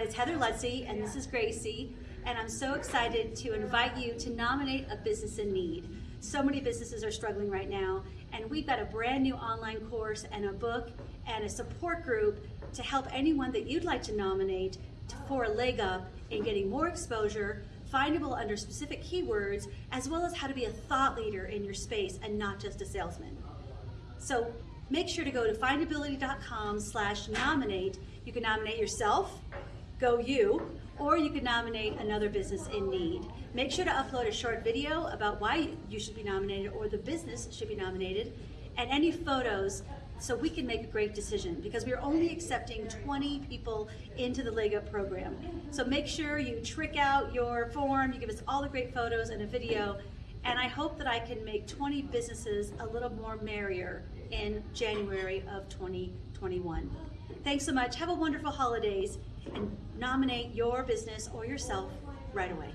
It's Heather Lutze and this is Gracie, and I'm so excited to invite you to nominate a business in need. So many businesses are struggling right now, and we've got a brand new online course and a book and a support group to help anyone that you'd like to nominate to- for a leg up in getting more exposure, findable under specific keywords, as well as how to be a thought leader in your space and not just a salesman. So make sure to go to findability.com slash nominate. You can nominate yourself, go you, or you can nominate another business in need. Make sure to upload a short video about why you should be nominated or the business should be nominated, and any photos so we can make a great decision because we're only accepting 20 people into the Leg Up program. So make sure you trick out your form, you give us all the great photos and a video, and I hope that I can make 20 businesses a little more merrier in January of 2021. Thanks so much. Have a wonderful holidays and nominate your business or yourself right away.